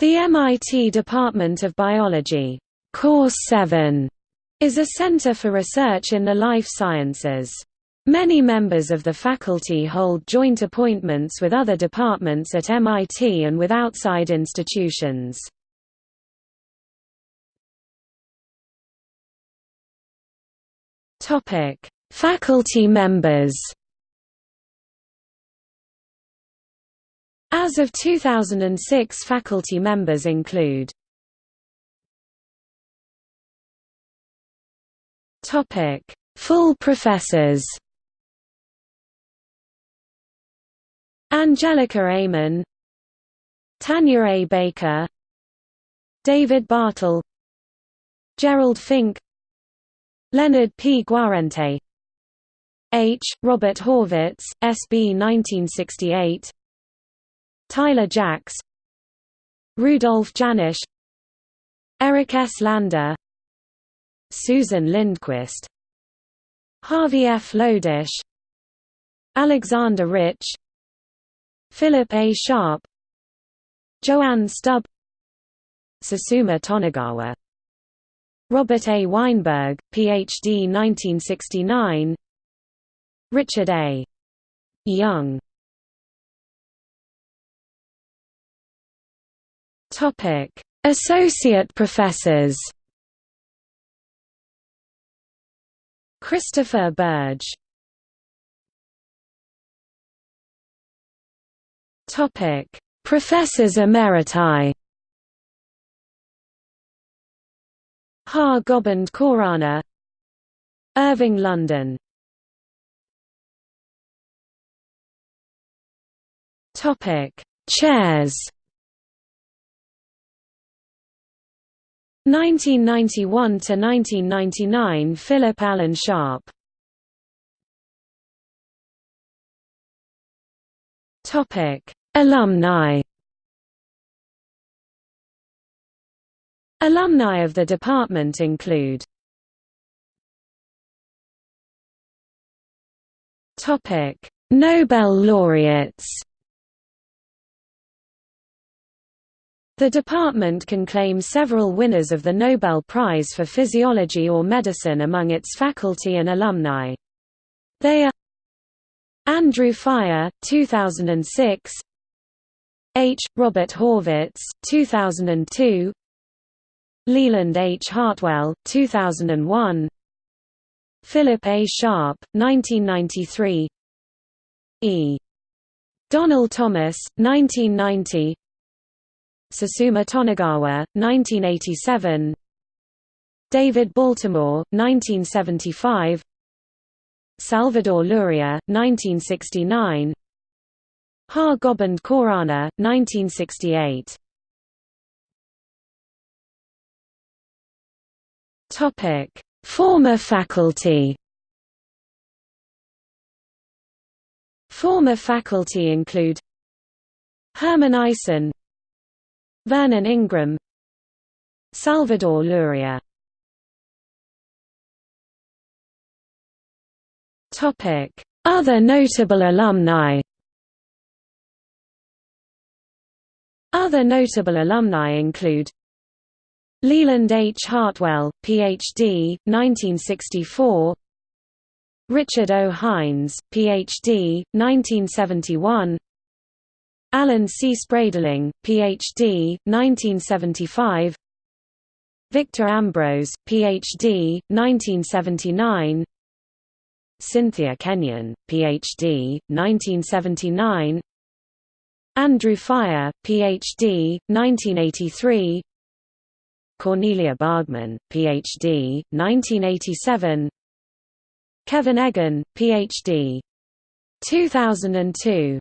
The MIT Department of Biology, Course 7, is a center for research in the life sciences. Many members of the faculty hold joint appointments with other departments at MIT and with outside institutions. Faculty members. As of 2006 faculty members include Full professors. Angelika Amon, Tania A. Baker, David Bartel, Gerald Fink, Leonard P. Guarente, H. Robert Horvitz, SB 1968, Tyler Jacks, Rudolf Jaenisch, Eric S. Lander, Susan Lindquist, Harvey F. Lodish, Alexander Rich, Philip A. Sharp, Joanne Stubb, Susumu Tonegawa, Robert A. Weinberg, Ph.D. 1969 Richard A. Young Associate professors Christopher Burge Topic: Professors Emeriti. Har Gobind Khorana Irving London. Topic: Chairs 1991 to 1999 Philip Allen Sharp. Topic Alumni. Alumni of the department include Topic Nobel laureates The department can claim several winners of the Nobel Prize for Physiology or Medicine among its faculty and alumni. They are Andrew Fire, 2006 H. Robert Horvitz, 2002 Leland H. Hartwell, 2001 Philip A. Sharp, 1993 E. Donald Thomas, 1990 Susumu Tonegawa, 1987 David Baltimore, 1975 Salvador Luria, 1969 Har Gobind Khorana, 1968 Former faculty. Former faculty include Herman Eisen Vernon Ingram Salvador Luria Other notable alumni Other notable alumni include Leland H. Hartwell, Ph.D., 1964 Richard O. Hynes, Ph.D., 1971 Alan C. Spradling, Ph.D., 1975 Victor Ambros, Ph.D., 1979 Cynthia Kenyon, Ph.D., 1979 Andrew Fire, Ph.D., 1983 Cornelia Bargmann, Ph.D., 1987 Kevin Eggan, Ph.D. 2002